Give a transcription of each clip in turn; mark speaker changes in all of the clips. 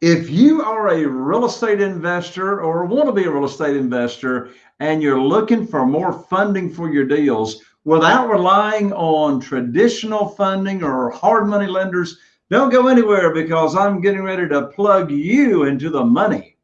Speaker 1: If you are a real estate investor or want to be a real estate investor and you're looking for more funding for your deals without relying on traditional funding or hard money lenders, don't go anywhere because I'm getting ready to plug you into the money.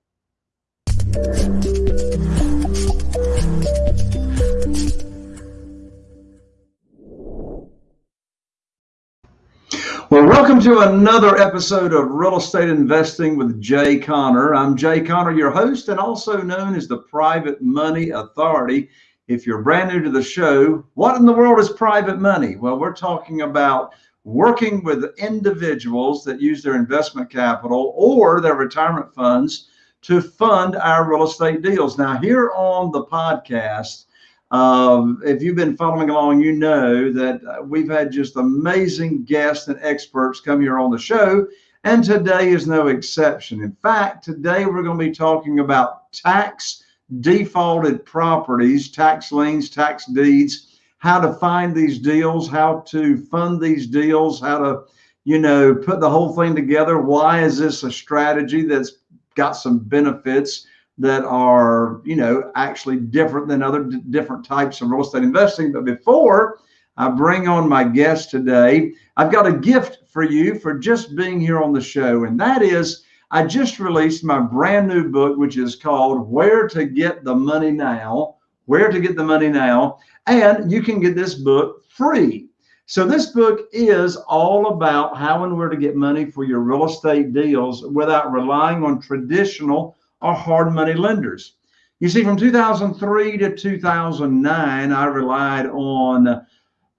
Speaker 1: Well, welcome to another episode of Real Estate Investing with Jay Conner. I'm Jay Conner, your host, and also known as the Private Money Authority. If you're brand new to the show, what in the world is private money? Well, we're talking about working with individuals that use their investment capital or their retirement funds to fund our real estate deals. Now, here on the podcast, um, if you've been following along, you know that uh, we've had just amazing guests and experts come here on the show, and today is no exception. In fact, today we're going to be talking about tax defaulted properties, tax liens, tax deeds, how to find these deals, how to fund these deals, how to, you know, put the whole thing together. Why is this a strategy that's got some benefits? That are, you know, actually different than other different types of real estate investing. But before I bring on my guest today, I've got a gift for you for just being here on the show. And that is, I just released my brand new book, which is called Where to Get the Money Now. Where to Get the Money Now. And you can get this book free. So this book is all about how and where to get money for your real estate deals without relying on traditional are hard money lenders. You see, from 2003 to 2009, I relied on uh,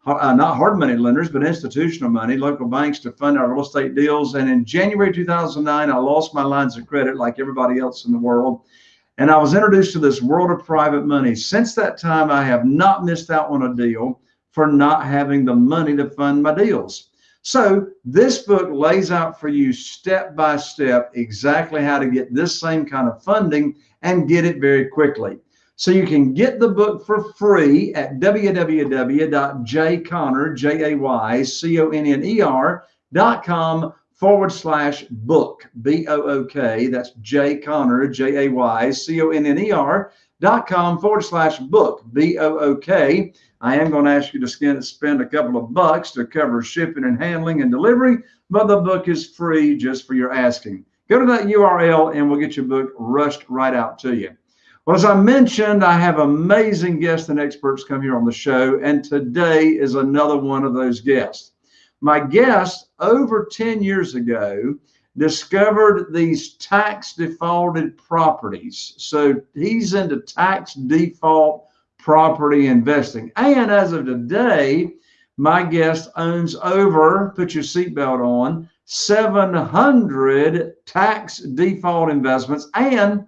Speaker 1: not hard money lenders, but institutional money, local banks to fund our real estate deals. And in January 2009, I lost my lines of credit like everybody else in the world. And I was introduced to this world of private money. Since that time, I have not missed out on a deal for not having the money to fund my deals. So this book lays out for you step by step exactly how to get this same kind of funding and get it very quickly. So you can get the book for free at www.jayconner, J-A-Y-C-O-N-N-E-R dot com forward slash book, B-O-O-K. That's Jay Conner, J-A-Y-C-O-N-N-E-R dot com forward slash book, B-O-O-K. I am going to ask you to spend a couple of bucks to cover shipping and handling and delivery, but the book is free just for your asking. Go to that URL and we'll get your book rushed right out to you. Well, as I mentioned, I have amazing guests and experts come here on the show, and today is another one of those guests. My guest over 10 years ago discovered these tax defaulted properties. So he's into tax default property investing. And as of today, my guest owns over, put your seatbelt on, 700 tax default investments. And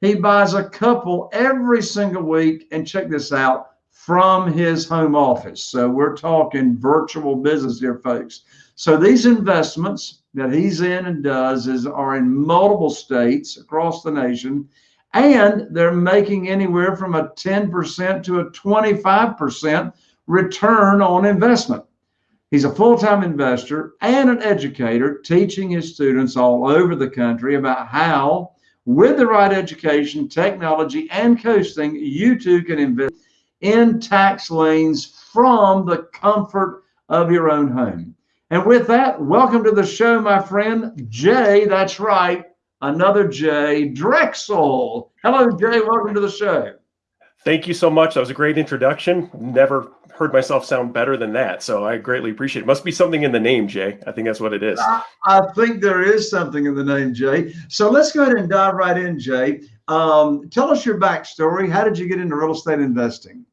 Speaker 1: he buys a couple every single week. And check this out from his home office. So we're talking virtual business here, folks. So these investments that he's in and does is are in multiple states across the nation and they're making anywhere from a 10% to a 25% return on investment. He's a full time investor and an educator, teaching his students all over the country about how, with the right education, technology, and coaching, you too can invest in tax liens from the comfort of your own home. And with that, welcome to the show, my friend Jay. That's right, another Jay Drexel. Hello, Jay. Welcome to the show.
Speaker 2: Thank you so much. That was a great introduction. Never heard myself sound better than that. So I greatly appreciate it. Must be something in the name, Jay. I think that's what it is. I,
Speaker 1: I think there is something in the name, Jay. So let's go ahead and dive right in, Jay. Um, tell us your backstory. How did you get into real estate investing?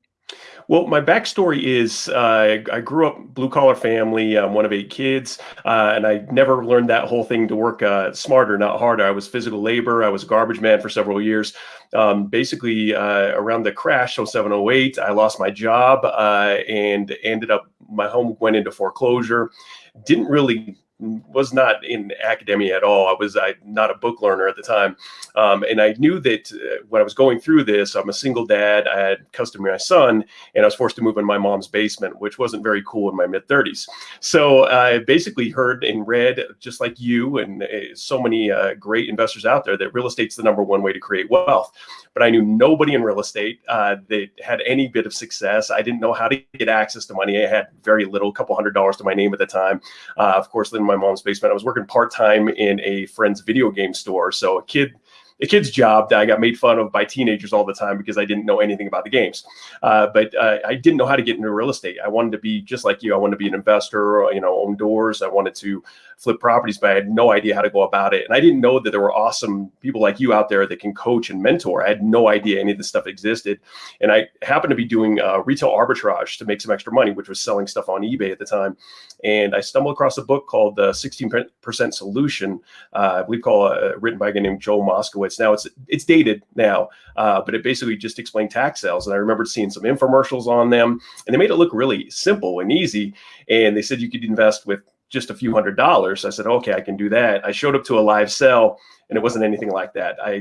Speaker 2: Well, my backstory is uh, I grew up blue collar family. I'm one of eight kids, uh, and I never learned that whole thing to work uh, smarter, not harder. I was physical labor. I was a garbage man for several years. Um, basically, uh, around the crash, 0708, I lost my job uh, and ended up, my home went into foreclosure. Didn't really was not in academia at all. I was I, not a book learner at the time, um, and I knew that uh, when I was going through this, I'm a single dad. I had custody of my son, and I was forced to move in my mom's basement, which wasn't very cool in my mid 30s. So I basically heard and read, just like you and uh, so many uh, great investors out there, that real estate's the number one way to create wealth. But I knew nobody in real estate uh, that had any bit of success. I didn't know how to get access to money. I had very little, a couple hundred dollars to my name at the time. Uh, of course, in my mom's basement. I was working part time in a friend's video game store. So a kid a kid's job that I got made fun of by teenagers all the time because I didn't know anything about the games. Uh, but uh, I didn't know how to get into real estate. I wanted to be just like you. I wanted to be an investor, you know, own doors. I wanted to flip properties, but I had no idea how to go about it. And I didn't know that there were awesome people like you out there that can coach and mentor. I had no idea any of this stuff existed. And I happened to be doing uh, retail arbitrage to make some extra money, which was selling stuff on eBay at the time. And I stumbled across a book called The 16% Solution, uh, I believe called uh, written by a guy named Joe Moskowitz. Now it's it's dated now, uh, but it basically just explained tax sales. And I remembered seeing some infomercials on them, and they made it look really simple and easy. And they said you could invest with just a few hundred dollars. I said, okay, I can do that. I showed up to a live sell and it wasn't anything like that. I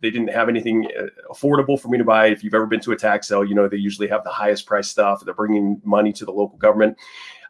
Speaker 2: they didn't have anything uh, affordable for me to buy. If you've ever been to a tax sale, you know they usually have the highest price stuff. They're bringing money to the local government.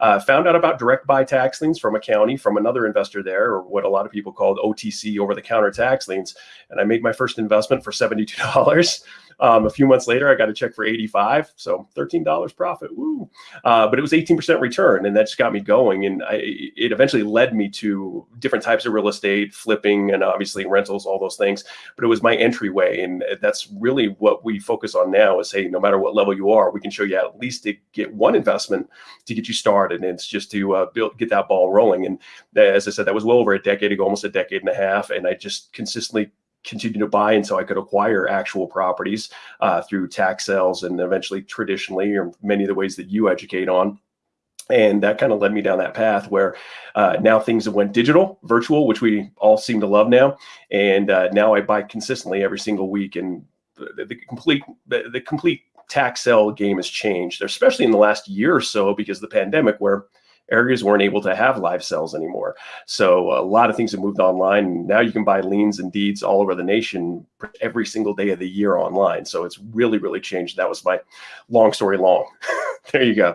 Speaker 2: Uh, found out about direct buy tax liens from a county from another investor there, or what a lot of people called OTC, over the counter tax liens. And I made my first investment for seventy two dollars. Um, a few months later, I got a check for 85, so $13 profit. Woo! Uh, but it was 18% return, and that just got me going. And I, it eventually led me to different types of real estate, flipping, and obviously rentals, all those things. But it was my entryway, and that's really what we focus on now. Is hey, no matter what level you are, we can show you at least to get one investment to get you started, and it's just to uh, build, get that ball rolling. And as I said, that was well over a decade ago, almost a decade and a half, and I just consistently continue to buy until I could acquire actual properties uh, through tax sales and eventually traditionally or many of the ways that you educate on. And that kind of led me down that path where uh, now things have went digital, virtual, which we all seem to love now. And uh, now I buy consistently every single week. And the, the complete the, the complete tax sale game has changed, especially in the last year or so because of the pandemic, where areas weren't able to have live sales anymore. So a lot of things have moved online. Now you can buy liens and deeds all over the nation every single day of the year online. So it's really, really changed. That was my long story long. there you go.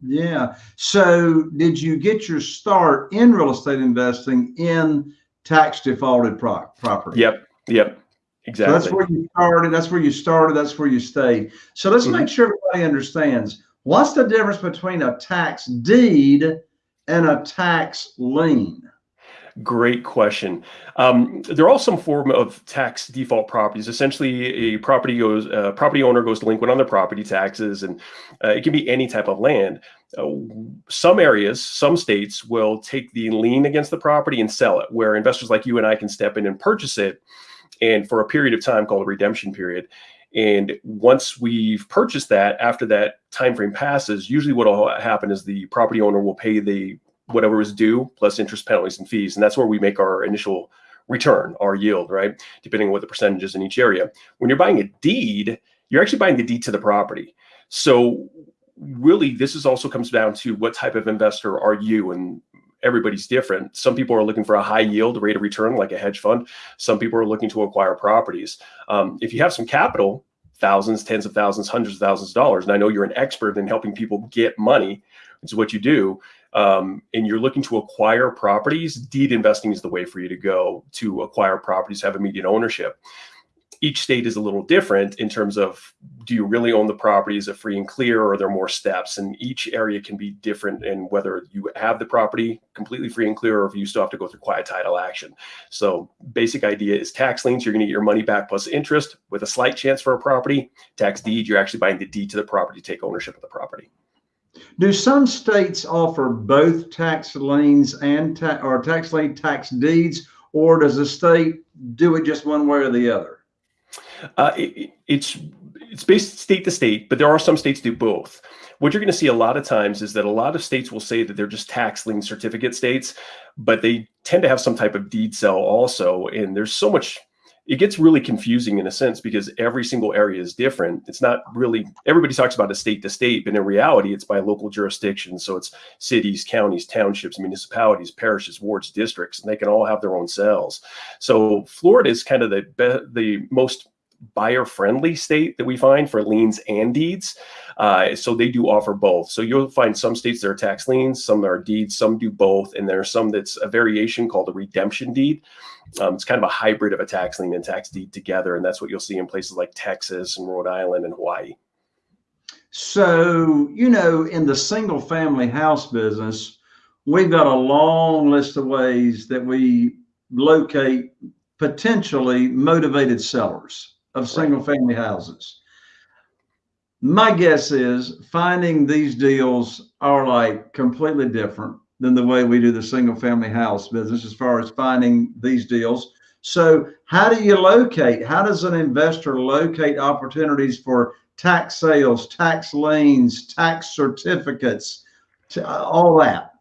Speaker 1: Yeah. So did you get your start in real estate investing in tax defaulted pro- property?
Speaker 2: Yep. Yep. Exactly.
Speaker 1: So that's where you started. That's where you started. That's where you stayed. So let's mm-hmm. make sure everybody understands What's the difference between a tax deed and a tax lien?
Speaker 2: Great question. Um, there are some form of tax default properties. Essentially, a property goes, a property owner goes delinquent on their property taxes, and uh, it can be any type of land. Uh, some areas, some states will take the lien against the property and sell it, where investors like you and I can step in and purchase it, and for a period of time called a redemption period. And once we've purchased that, after that time frame passes, usually what will happen is the property owner will pay the whatever is due plus interest, penalties, and fees, and that's where we make our initial return, our yield, right? Depending on what the percentage is in each area. When you're buying a deed, you're actually buying the deed to the property. So really, this is also comes down to what type of investor are you, and everybody's different. Some people are looking for a high yield rate of return, like a hedge fund. Some people are looking to acquire properties. Um, if you have some capital, thousands, tens of thousands, hundreds of thousands of dollars, and I know you're an expert in helping people get money, which is what you do, um, and you're looking to acquire properties, deed investing is the way for you to go to acquire properties, have immediate ownership each state is a little different in terms of do you really own the property? Is it free and clear or are there more steps? And each area can be different in whether you have the property completely free and clear or if you still have to go through quiet title action. So basic idea is tax liens you're going to get your money back plus interest with a slight chance for a property. Tax deed you're actually buying the deed to the property to take ownership of the property.
Speaker 1: Do some states offer both tax liens and ta- or tax lien tax deeds or does the state do it just one way or the other
Speaker 2: uh, it, it's it's based state to state, but there are some states do both. What you're going to see a lot of times is that a lot of states will say that they're just tax lien certificate states, but they tend to have some type of deed sale also. And there's so much it gets really confusing in a sense because every single area is different. It's not really everybody talks about a state to state, but in reality, it's by local jurisdiction. So it's cities, counties, townships, municipalities, parishes, wards, districts, and they can all have their own cells. So Florida is kind of the the most buyer friendly state that we find for liens and deeds. Uh, so they do offer both. So you'll find some states that are tax liens, some are deeds, some do both, and there's some that's a variation called a redemption deed. Um, it's kind of a hybrid of a tax lien and tax deed together, and that's what you'll see in places like Texas and Rhode Island and Hawaii.
Speaker 1: So, you know, in the single family house business, we've got a long list of ways that we locate potentially motivated sellers of single family houses. My guess is finding these deals are like completely different than the way we do the single family house business as far as finding these deals. So, how do you locate? How does an investor locate opportunities for tax sales, tax liens, tax certificates, all that?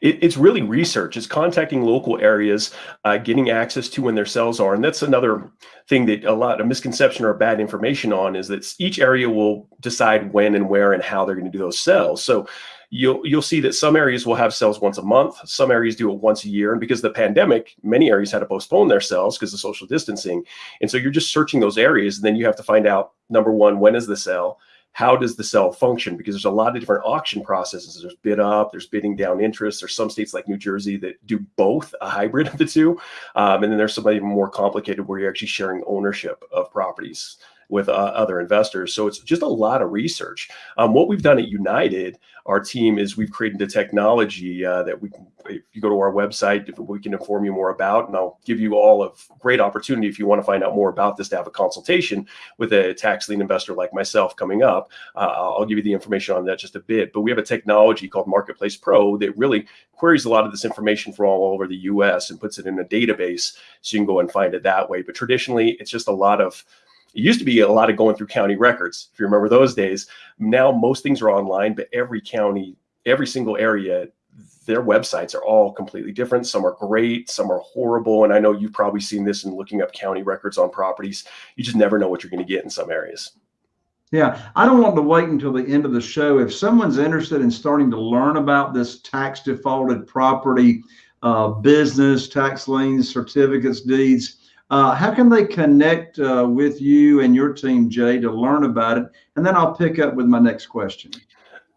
Speaker 2: It, it's really research. It's contacting local areas, uh, getting access to when their cells are, and that's another thing that a lot of misconception or bad information on is that each area will decide when and where and how they're going to do those cells. So you'll you'll see that some areas will have cells once a month. Some areas do it once a year. And because of the pandemic many areas had to postpone their cells because of social distancing. And so you're just searching those areas and then you have to find out number one when is the cell how does the cell function? Because there's a lot of different auction processes. There's bid up, there's bidding down interest. There's some states like New Jersey that do both, a hybrid of the two. Um, and then there's some even more complicated where you're actually sharing ownership of properties with uh, other investors. So it's just a lot of research. Um, what we've done at United, our team is we've created a technology uh, that we can, if you go to our website, we can inform you more about, and I'll give you all a great opportunity if you want to find out more about this to have a consultation with a tax lien investor like myself coming up. Uh, I'll give you the information on that just a bit. But we have a technology called Marketplace Pro that really queries a lot of this information from all over the U.S. and puts it in a database so you can go and find it that way. But traditionally, it's just a lot of it used to be a lot of going through county records, if you remember those days. Now most things are online, but every county, every single area, their websites are all completely different. Some are great, some are horrible. And I know you've probably seen this in looking up county records on properties. You just never know what you're going to get in some areas.
Speaker 1: Yeah, I don't want to wait until the end of the show. If someone's interested in starting to learn about this tax defaulted property uh, business, tax liens, certificates, deeds, uh, how can they connect uh, with you and your team, Jay, to learn about it? And then I'll pick up with my next question.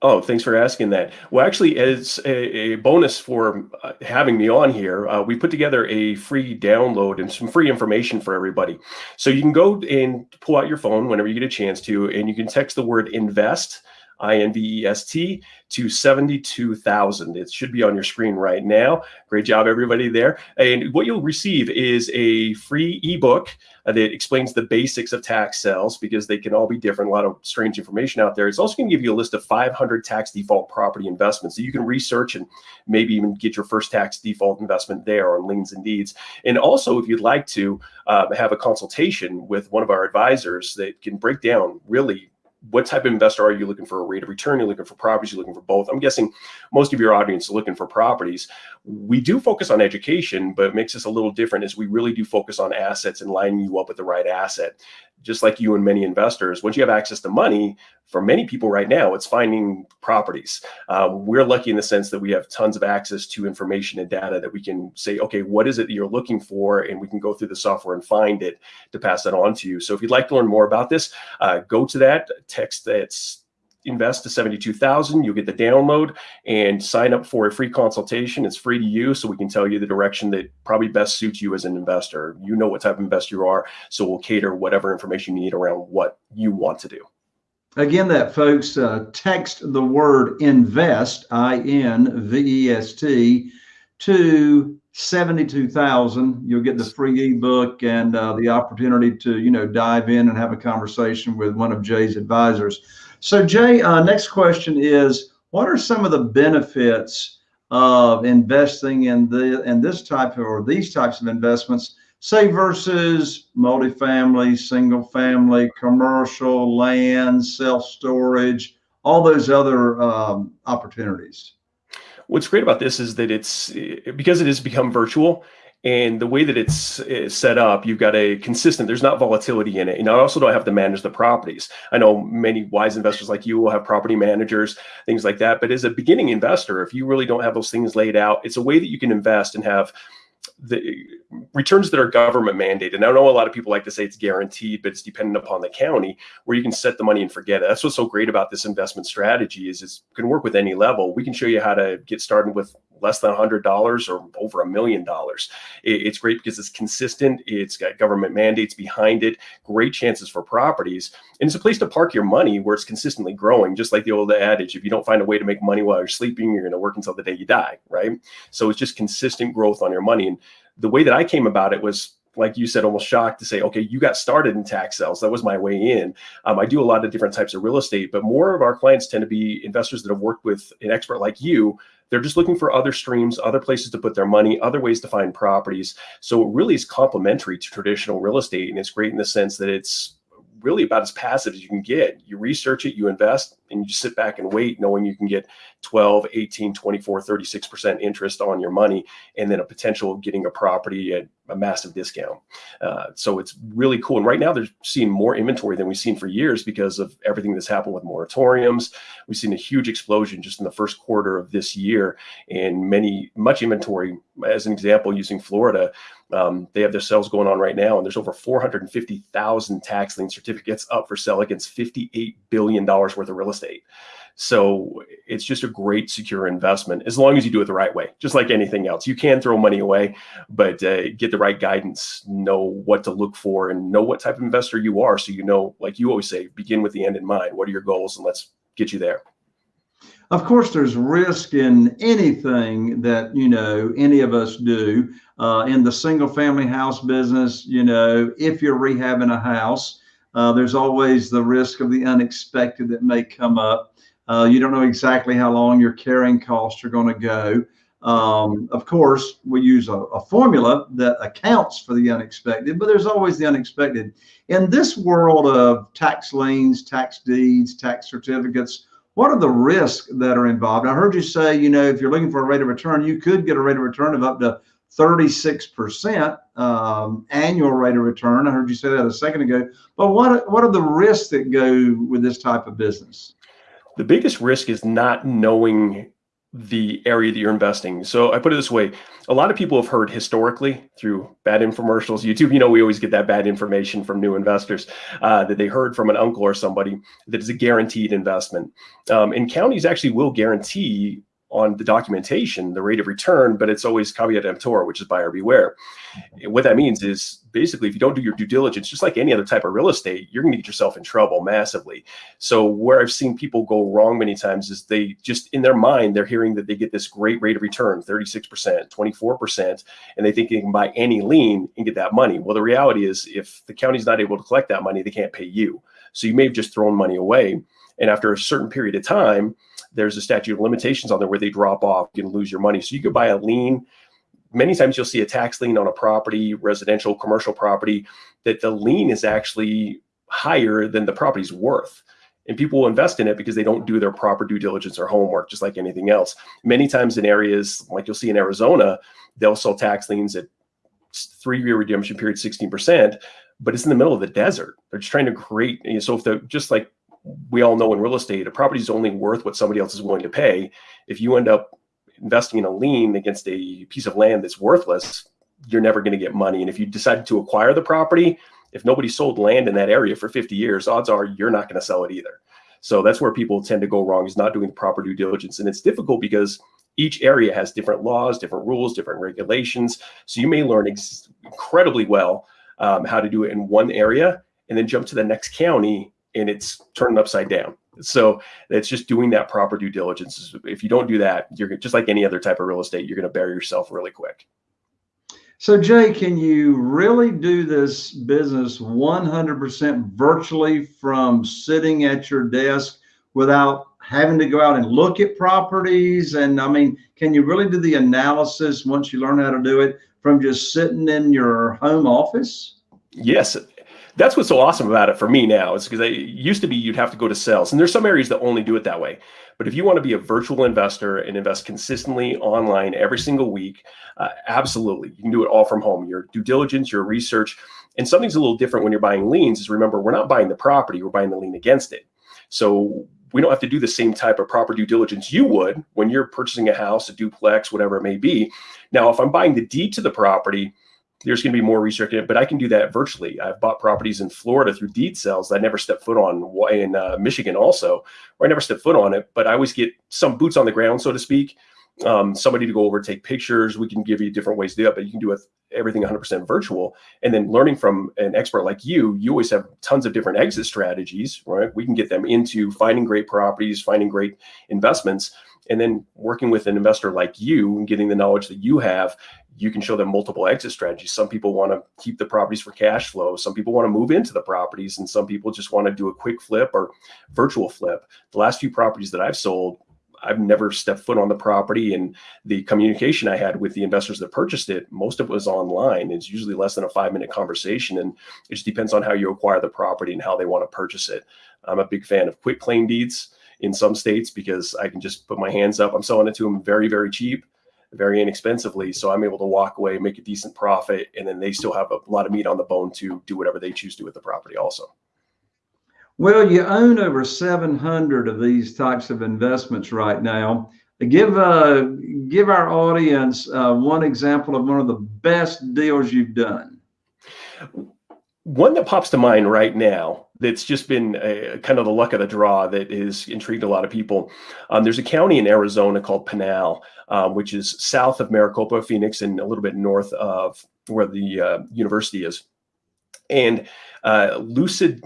Speaker 2: Oh, thanks for asking that. Well, actually, as a, a bonus for uh, having me on here, uh, we put together a free download and some free information for everybody. So you can go and pull out your phone whenever you get a chance to, and you can text the word invest I-N-V-E-S-T to 72,000. It should be on your screen right now. Great job, everybody there. And what you'll receive is a free ebook that explains the basics of tax sales because they can all be different. A lot of strange information out there. It's also going to give you a list of 500 tax default property investments that you can research and maybe even get your first tax default investment there on liens and deeds. And also, if you'd like to uh, have a consultation with one of our advisors that can break down really what type of investor are you looking for a rate of return you're looking for properties you're looking for both i'm guessing most of your audience is looking for properties we do focus on education but it makes us a little different is we really do focus on assets and lining you up with the right asset just like you and many investors, once you have access to money, for many people right now, it's finding properties. Uh, we're lucky in the sense that we have tons of access to information and data that we can say, okay, what is it that you're looking for? And we can go through the software and find it to pass that on to you. So if you'd like to learn more about this, uh, go to that text that's invest to 72,000, you'll get the download and sign up for a free consultation. It's free to you, so we can tell you the direction that probably best suits you as an investor. You know what type of investor you are, so we'll cater whatever information you need around what you want to do.
Speaker 1: Again, that folks, uh, text the word invest, I N V E S T, to 72,000. You'll get the free ebook and uh, the opportunity to, you know, dive in and have a conversation with one of Jay's advisors. So, Jay, uh, next question is what are some of the benefits of investing in the in this type of, or these types of investments, say versus multifamily, single family, commercial, land, self storage, all those other um, opportunities?
Speaker 2: What's great about this is that it's because it has become virtual And the way that it's, it's, set up, you've got a consistent, there's not volatility in it. And I also don't have to manage the properties. I know many wise investors like you will have property managers, things like that. But as a beginning investor, if you really don't have those things laid out, it's a way that you can invest and have the returns that are government mandated. And I know a lot of people like to say it's guaranteed, but it's dependent upon the county where you can set the money and forget it. That's what's so great about this investment strategy is it can work with any level. We can show you how to get started with less than $100 or over a million dollars. It's great because it's consistent. It's got government mandates behind it, great chances for properties. And it's a place to park your money where it's consistently growing, just like the old adage, if you don't find a way to make money while you're sleeping, you're going to work until the day you die, right? So it's just consistent growth on your money. And the way that I came about it was like you said, almost shocked to say, okay, you got started in tax sales. That was my way in. Um, I do a lot of different types of real estate, but more of our clients tend to be investors that have worked with an expert like you they're just looking for other streams, other places to put their money, other ways to find properties. So it really is complementary to traditional real estate. And it's great in the sense that it's really about as passive as you can get. You research it, you invest, and you just sit back and wait, knowing you can get 12, 18, 24, 36% interest on your money, and then a potential of getting a property at a massive discount. Uh, so it's really cool. And right now they're seeing more inventory than we've seen for years because of everything that's happened with moratoriums. We've seen a huge explosion just in the first quarter of this year and many, much inventory. As an example, using Florida, um, they have their sales going on right now, and there's over 450,000 tax lien certificates up for sale against $58 billion worth of real estate. So it's just a great secure investment as long as you do it the right way, just like anything else. You can throw money away, but uh, get the right guidance, know what to look for, and know what type of investor you are. So you know, like you always say, begin with the end in mind. What are your goals? And let's get you there.
Speaker 1: Of course, there's risk in anything that you know any of us do. Uh, in the single family house business, you know, if you're rehabbing a house, uh, there's always the risk of the unexpected that may come up. Uh, you don't know exactly how long your carrying costs are going to go. Um, of course, we use a, a, formula that accounts for the unexpected, but there's always the unexpected. In this world of tax liens, tax deeds, tax certificates, what are the risks that are involved? I heard you say, you know, if you're looking for a rate of return, you could get a rate of return of up to 36% um, annual rate of return. I heard you say that a second ago. But what what are the risks that go with this type of business?
Speaker 2: The biggest risk is not knowing the area that you're investing. So I put it this way, a lot of people have heard historically through bad infomercials, YouTube, you know, we always get that bad information from new investors uh, that they heard from an uncle or somebody that is a guaranteed investment. Um, and counties actually will guarantee on the documentation, the rate of return, but it's always caveat emptor, which is buyer beware. And what that means is basically, if you don't do your due diligence, just like any other type of real estate, you're going to get yourself in trouble massively. So where I've seen people go wrong many times is they just in their mind, they're hearing that they get this great rate of return, 36%, 24%, and they think they can buy any lien and get that money. Well, the reality is if the county's not able to collect that money, they can't pay you. So you may have just thrown money away. And after a certain period of time, there's a statute of limitations on there where they drop off, you can lose your money. So you could buy a lien. Many times you'll see a tax lien on a property, residential, commercial property, that the lien is actually higher than the property's worth. And people will invest in it because they don't do their proper due diligence or homework, just like anything else. Many times in areas like you'll see in Arizona, they'll sell tax liens at three-year redemption period, 16%, but it's in the middle of the desert. They're just trying to create, you know, so if they're just like we all know in real estate, a property is only worth what somebody else is willing to pay. If you end up investing in a lien against a piece of land that's worthless, you're never going to get money. And if you decide to acquire the property, if nobody sold land in that area for 50 years, odds are you're not going to sell it either. So that's where people tend to go wrong is not doing the proper due diligence. And it's difficult because each area has different laws, different rules, different regulations. So you may learn incredibly well um, how to do it in one area and then jump to the next county and it's turned upside down. So it's just doing that proper due diligence. If you don't do that, you're just like any other type of real estate, you're going to bury yourself really quick.
Speaker 1: So Jay, can you really do this business 100% virtually from sitting at your desk without having to go out and look at properties? And I mean, can you really do the analysis once you learn how to do it from just sitting in your home office?
Speaker 2: Yes, that's what's so awesome about it for me now is because it used to be you'd have to go to sales and there's some areas that only do it that way. But if you want to be a virtual investor and invest consistently online every single week uh, absolutely you can do it all from home. Your due diligence your research and something's a little different when you're buying liens is remember we're not buying the property we're buying the lien against it. So we don't have to do the same type of proper due diligence you would when you're purchasing a house a duplex whatever it may be. Now if i'm buying the deed to the property there's going to be more research in it, but I can do that virtually. I've bought properties in Florida through deed sales that I never stepped foot on in uh, Michigan also, where I never stepped foot on it, but I always get some boots on the ground, so to speak. Um, somebody to go over, take pictures. We can give you different ways to do it, but you can do it everything 100% virtual. And then learning from an expert like you, you always have tons of different exit strategies, right? We can get them into finding great properties, finding great investments, and then working with an investor like you and getting the knowledge that you have you can show them multiple exit strategies. Some people want to keep the properties for cash flow. Some people want to move into the properties, and some people just want to do a quick flip or virtual flip. The last few properties that I've sold, I've never stepped foot on the property, and the communication I had with the investors that purchased it, most of it was online. It's usually less than a five minute conversation, and it just depends on how you acquire the property and how they want to purchase it. I'm a big fan of quick claim deeds in some states because I can just put my hands up. I'm selling it to them very, very cheap very inexpensively. So I'm able to walk away, make a decent profit, and then they still have a lot of meat on the bone to do whatever they choose to do with the property also.
Speaker 1: Well, you own over 700 of these types of investments right now. Give uh, give our audience uh, one example of one of the best deals you've done.
Speaker 2: One that pops to mind right now that's just been a, kind of the luck of the draw that has intrigued a lot of people. Um, there's a county in Arizona called Pinal um, which is south of Maricopa, Phoenix, and a little bit north of where the uh, university is. And uh, Lucid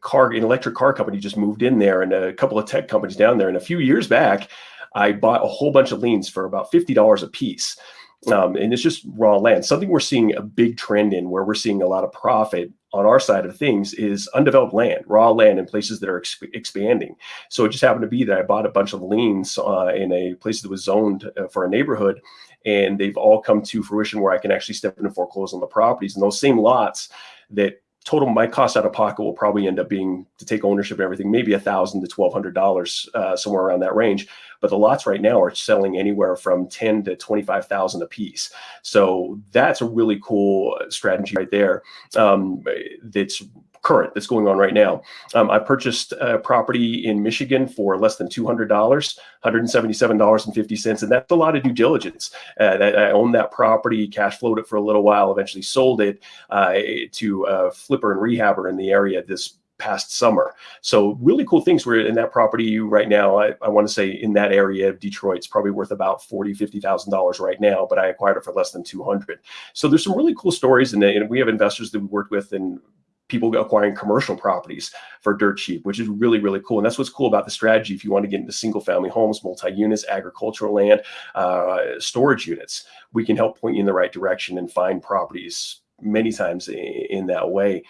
Speaker 2: car, an electric car company, just moved in there, and a couple of tech companies down there. And a few years back, I bought a whole bunch of liens for about fifty dollars a piece. Um, and it's just raw land. Something we're seeing a big trend in, where we're seeing a lot of profit on our side of things, is undeveloped land, raw land in places that are exp expanding. So it just happened to be that I bought a bunch of liens uh, in a place that was zoned uh, for a neighborhood, and they've all come to fruition where I can actually step in and foreclose on the properties. And those same lots that total my cost out of pocket will probably end up being to take ownership of everything maybe a thousand to twelve hundred dollars uh, somewhere around that range. But the lots right now are selling anywhere from 10 to 25 thousand a piece so that's a really cool strategy right there. Um, that's current that's going on right now. Um, I purchased a property in Michigan for less than $200, $177.50. And that's a lot of due diligence. Uh, that I owned that property, cash flowed it for a little while, eventually sold it uh, to a flipper and rehabber in the area this past summer. So really cool things. We're in that property right now. I, I want to say in that area of Detroit, it's probably worth about forty, fifty thousand dollars right now, but I acquired it for less than two hundred. So there's some really cool stories, and, and we have investors that we worked with and people acquiring commercial properties for dirt cheap, which is really, really cool. And that's what's cool about the strategy. If you want to get into single family homes, multi-units, agricultural land, uh, storage units, we can help point you in the right direction and find properties many times in, in that way.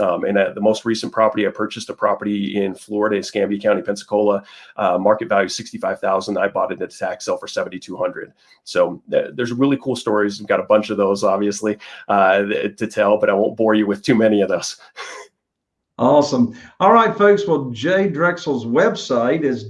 Speaker 2: Um, and uh, the most recent property I purchased a property in Florida, Escambia County, Pensacola, uh, market value sixty-five thousand. I bought it at a tax sale for seventy-two hundred. So uh, there's really cool stories. We've got a bunch of those, obviously, uh, to tell, but I won't bore you with too many of those.
Speaker 1: awesome. All right, folks. Well, Jay Drexel's website is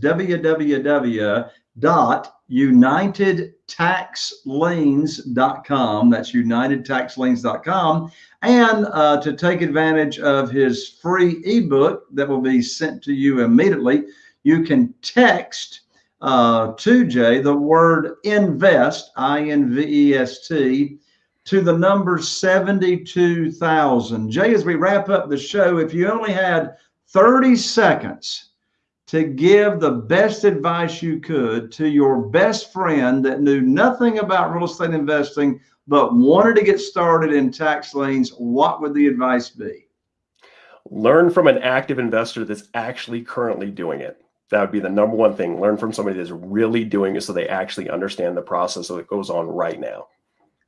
Speaker 1: www.unitedtaxliens.com. That's unitedtaxliens.com. And uh, to take advantage of his free ebook that will be sent to you immediately, you can text uh, to Jay the word invest, I N V E S T, to the number 72,000. Jay, as we wrap up the show, if you only had 30 seconds to give the best advice you could to your best friend that knew nothing about real estate investing but wanted to get started in tax liens, what would the advice be?
Speaker 2: Learn from an active investor that's actually currently doing it. That would be the number one thing. Learn from somebody that's really doing it so they actually understand the process that goes on right now.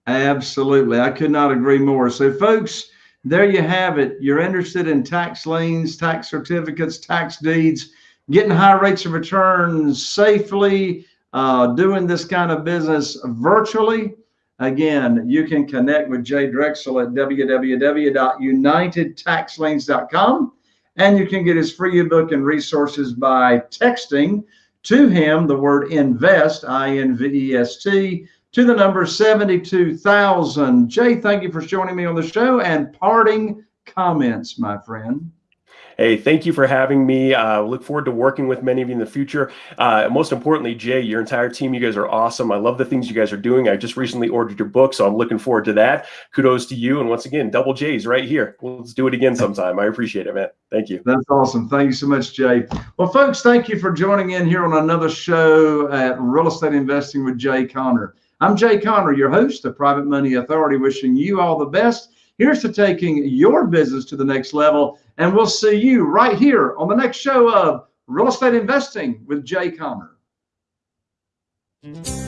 Speaker 1: Absolutely. I could not agree more. So, folks, there you have it. You're interested in tax liens, tax certificates, tax deeds, getting high rates of return safely, uh, doing this kind of business virtually Again, you can connect with Jay Drexel at www.unitedtaxliens.com and you can get his free ebook and resources by texting to him the word invest, I N V E S T, to the number 72,000. Jay, thank you for joining me on the show and parting comments, my friend.
Speaker 2: Hey, thank you for having me. Uh, look forward to working with many of you in the future. Uh, most importantly, Jay, your entire team, you guys are awesome. I love the things you guys are doing. I just recently ordered your book, so I'm looking forward to that. Kudos to you. And once again, double J's right here. Let's do it again sometime. I appreciate it, man. Thank you.
Speaker 1: That's awesome. Thank you so much, Jay. Well, folks, thank you for joining in here on another show at Real Estate Investing with Jay Conner. I'm Jay Conner, your host, the Private Money Authority, wishing you all the best. Here's to taking your business to the next level. And we'll see you right here on the next show of Real Estate Investing with Jay. Mm-hmm.